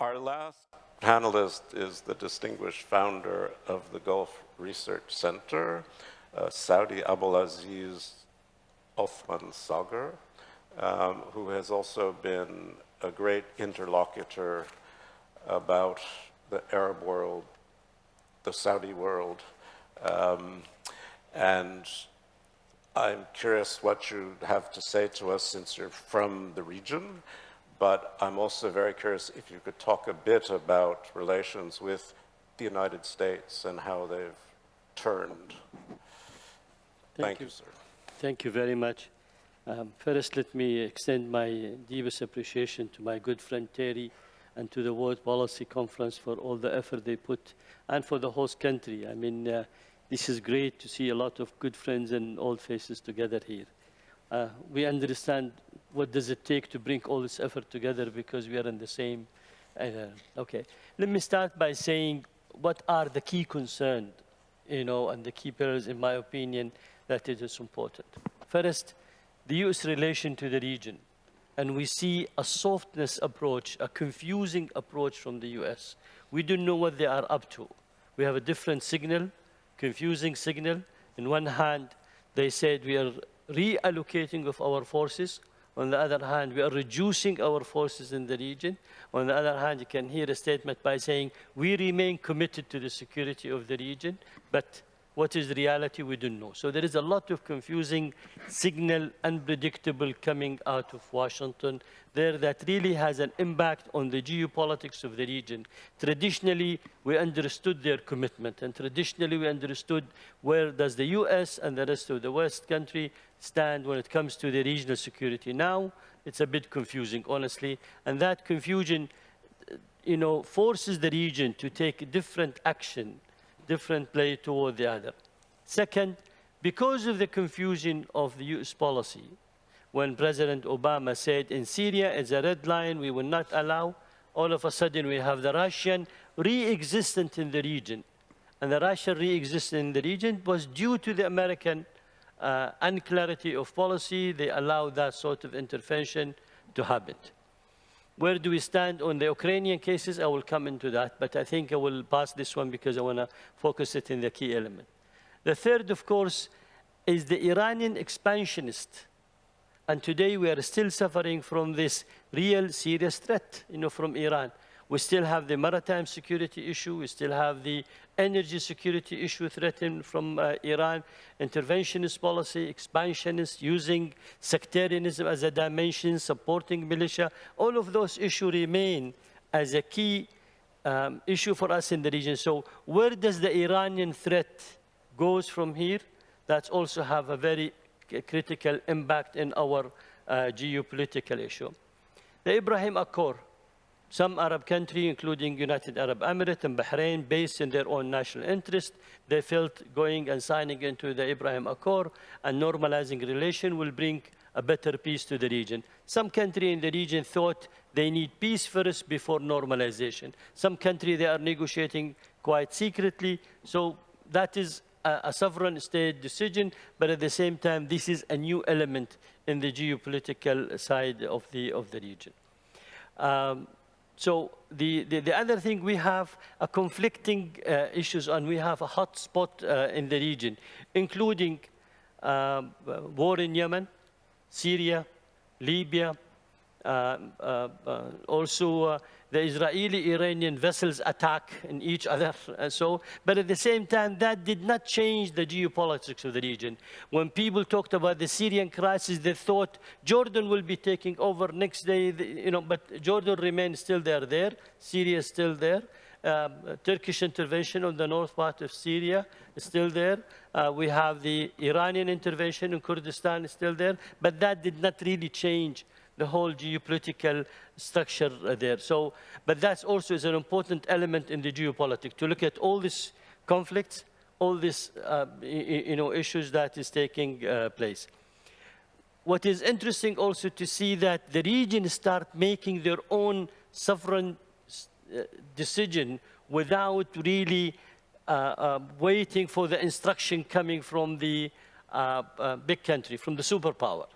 Our last panelist is the distinguished founder of the Gulf Research Center, uh, Saudi Abdulaziz Othman Sager, um, who has also been a great interlocutor about the Arab world, the Saudi world, um, and I'm curious what you have to say to us since you're from the region, but I'm also very curious if you could talk a bit about relations with the United States and how they've turned. Thank, Thank you. you. sir. Thank you very much. Um, first, let me extend my deepest appreciation to my good friend Terry and to the World Policy Conference for all the effort they put and for the host country. I mean, uh, this is great to see a lot of good friends and old faces together here. Uh, we understand what does it take to bring all this effort together because we are in the same. Uh, okay, let me start by saying what are the key concerns, you know, and the key pillars, in my opinion, that it is important. First, the U.S. relation to the region. And we see a softness approach, a confusing approach from the U.S. We don't know what they are up to. We have a different signal confusing signal. In one hand, they said we are reallocating of our forces. On the other hand, we are reducing our forces in the region. On the other hand, you can hear a statement by saying we remain committed to the security of the region, but what is reality, we don't know. So there is a lot of confusing signal, unpredictable coming out of Washington there that really has an impact on the geopolitics of the region. Traditionally, we understood their commitment, and traditionally we understood where does the U.S. and the rest of the West country stand when it comes to the regional security. Now, it's a bit confusing, honestly, and that confusion you know, forces the region to take different action different play toward the other. Second, because of the confusion of the US policy, when President Obama said in Syria is a red line, we will not allow, all of a sudden we have the Russian re-existent in the region. And the Russian re-existent in the region was due to the American uh, unclarity of policy. They allowed that sort of intervention to happen. Where do we stand on the Ukrainian cases? I will come into that, but I think I will pass this one because I want to focus it in the key element. The third, of course, is the Iranian expansionist. And today we are still suffering from this real serious threat, you know, from Iran. We still have the maritime security issue. We still have the energy security issue threatened from uh, Iran, interventionist policy, expansionist, using sectarianism as a dimension, supporting militia. All of those issues remain as a key um, issue for us in the region. So where does the Iranian threat goes from here? That also have a very critical impact in our uh, geopolitical issue. The Ibrahim Accord, some Arab countries, including United Arab Emirates and Bahrain, based in their own national interest, they felt going and signing into the Abraham Accord and normalizing relation will bring a better peace to the region. Some countries in the region thought they need peace first before normalization. Some countries, they are negotiating quite secretly. So that is a, a sovereign state decision, but at the same time, this is a new element in the geopolitical side of the, of the region. Um, so the, the, the, other thing, we have a conflicting uh, issues and we have a hot spot uh, in the region, including um, war in Yemen, Syria, Libya, uh, uh, uh also uh, the Israeli-Iranian vessels attack in each other. And so, but at the same time, that did not change the geopolitics of the region. When people talked about the Syrian crisis, they thought Jordan will be taking over next day, you know, but Jordan remains still there, there. Syria is still there. Um, Turkish intervention on the north part of Syria is still there. Uh, we have the Iranian intervention in Kurdistan is still there, but that did not really change the whole geopolitical structure there. So, but that's also is an important element in the geopolitics, to look at all these conflicts, all these uh, you know, issues that is taking uh, place. What is interesting also to see that the region start making their own sovereign uh, decision without really uh, uh, waiting for the instruction coming from the uh, big country, from the superpower.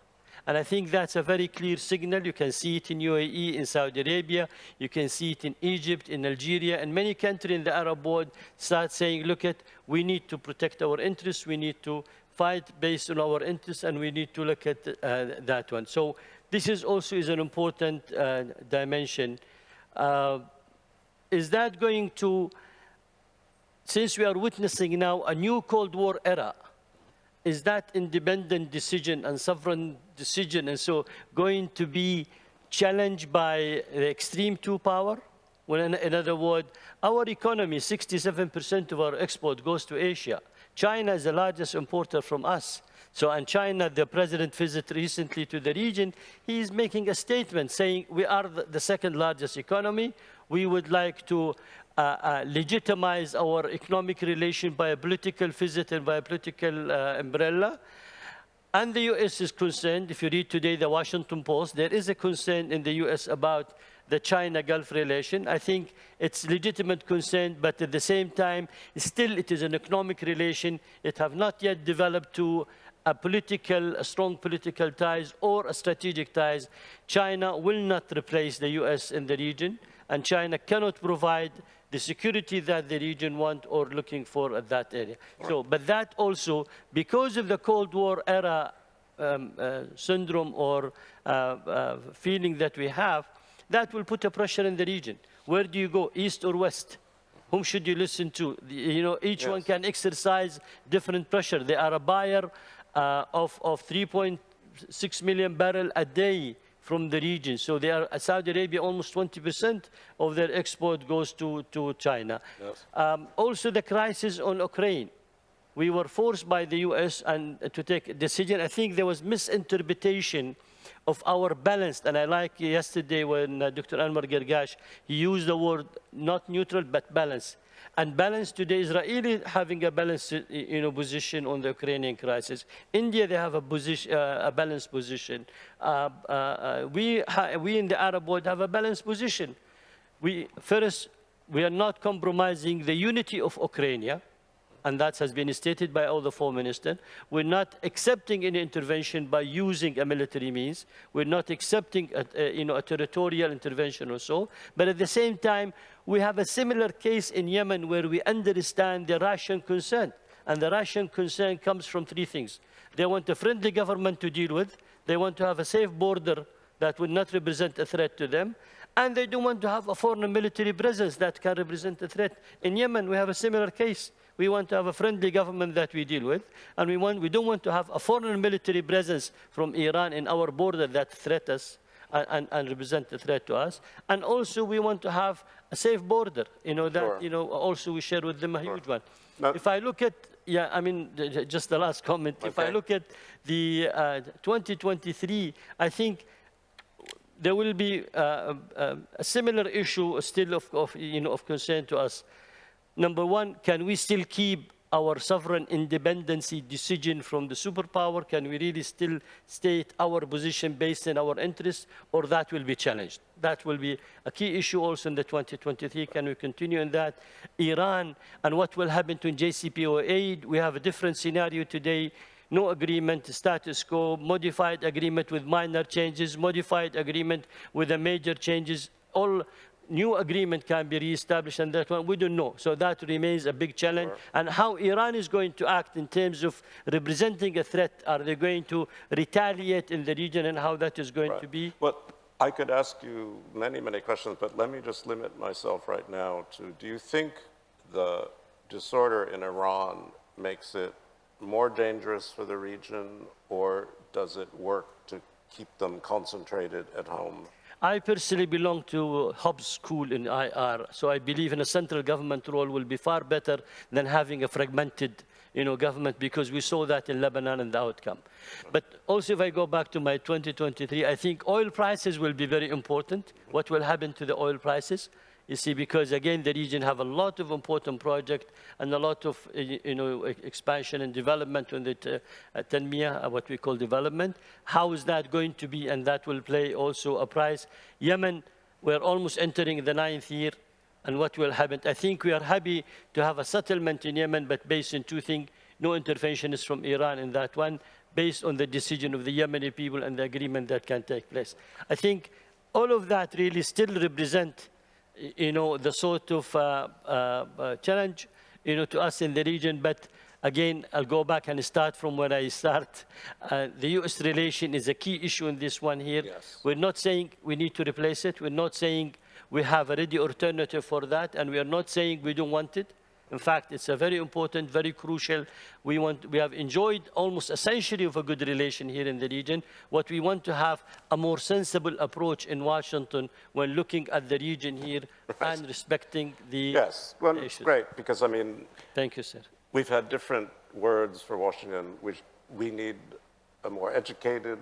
And I think that's a very clear signal. You can see it in UAE, in Saudi Arabia. You can see it in Egypt, in Algeria, and many countries in the Arab world start saying, look at, we need to protect our interests. We need to fight based on our interests, and we need to look at uh, that one. So this is also is an important uh, dimension. Uh, is that going to, since we are witnessing now a new Cold War era, is that independent decision and sovereign decision and so going to be challenged by the extreme two power? Well, in, in other words, our economy, 67% of our export goes to Asia. China is the largest importer from us. So, and China, the president visited recently to the region, he is making a statement saying we are the second largest economy. We would like to uh, uh, legitimize our economic relation by a political visit and by a political uh, umbrella. And the U.S. is concerned, if you read today the Washington Post, there is a concern in the U.S. about the China-Gulf relation. I think it's legitimate concern, but at the same time, still it is an economic relation. It have not yet developed to a political, a strong political ties or a strategic ties. China will not replace the US in the region, and China cannot provide the security that the region want or looking for at that area. Right. So, but that also, because of the Cold War era um, uh, syndrome or uh, uh, feeling that we have, that will put a pressure in the region. Where do you go, east or west? Whom should you listen to? You know, each yes. one can exercise different pressure. They are a buyer uh, of, of 3.6 million barrel a day from the region. So they are, Saudi Arabia, almost 20% of their export goes to, to China. Yes. Um, also the crisis on Ukraine. We were forced by the US and, to take a decision. I think there was misinterpretation of our balanced, and I like yesterday when uh, Dr. Anwar Gargash used the word not neutral, but balanced. And balance today, Israeli having a balanced you know, position on the Ukrainian crisis. India, they have a, position, uh, a balanced position. Uh, uh, uh we, we in the Arab world have a balanced position. We, first, we are not compromising the unity of Ukraine and that has been stated by all the four ministers. We're not accepting any intervention by using a military means. We're not accepting a, a, you know, a territorial intervention or so. But at the same time, we have a similar case in Yemen where we understand the Russian concern. And the Russian concern comes from three things. They want a friendly government to deal with. They want to have a safe border that will not represent a threat to them. And they don't want to have a foreign military presence that can represent a threat. In Yemen, we have a similar case. We want to have a friendly government that we deal with. And we, want, we don't want to have a foreign military presence from Iran in our border that threat us and, and, and represent a threat to us. And also we want to have a safe border, you know, that, sure. you know, also we share with them a sure. huge one. If I look at, yeah, I mean, just the last comment. Okay. If I look at the uh, 2023, I think there will be uh, uh, a similar issue still of, of, you know, of concern to us. Number one, can we still keep our sovereign independency decision from the superpower? Can we really still state our position based on our interests, or that will be challenged? That will be a key issue also in the 2023. Can we continue in that? Iran and what will happen to JCPOA? We have a different scenario today no agreement, status quo, modified agreement with minor changes, modified agreement with the major changes, all new agreement can be reestablished and that one we don't know. So that remains a big challenge. Sure. And how Iran is going to act in terms of representing a threat, are they going to retaliate in the region and how that is going right. to be? Well, I could ask you many, many questions, but let me just limit myself right now to, do you think the disorder in Iran makes it more dangerous for the region, or does it work to keep them concentrated at home? I personally belong to Hobbes School in IR, so I believe in a central government role will be far better than having a fragmented you know, government because we saw that in Lebanon and the outcome. But also if I go back to my 2023, I think oil prices will be very important. What will happen to the oil prices? You see, because again, the region have a lot of important projects and a lot of, you know, expansion and development on the uh, Tanmiya, what we call development. How is that going to be? And that will play also a price. Yemen, we're almost entering the ninth year. And what will happen? I think we are happy to have a settlement in Yemen, but based on two things. No intervention is from Iran in that one. based on the decision of the Yemeni people and the agreement that can take place. I think all of that really still represent, you know, the sort of uh, uh, uh, challenge, you know, to us in the region. But again, I'll go back and start from where I start. Uh, the U.S. relation is a key issue in this one here. Yes. We're not saying we need to replace it. We're not saying we have a ready alternative for that, and we are not saying we don't want it. In fact, it's a very important, very crucial. We, want, we have enjoyed almost a century of a good relation here in the region. What we want to have a more sensible approach in Washington when looking at the region here and respecting the Yes, well, issues. great, because I mean, Thank you, sir. we've had different words for Washington, which we need a more educated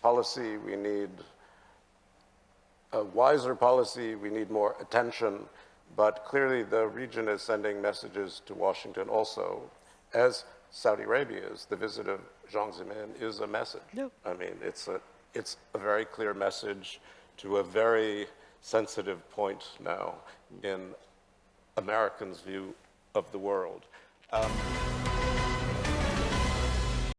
policy, we need a wiser policy, we need more attention, but clearly the region is sending messages to Washington also, as Saudi Arabia is. The visit of Jiang Zemin is a message. Yep. I mean, it's a, it's a very clear message to a very sensitive point now in Americans' view of the world. Um,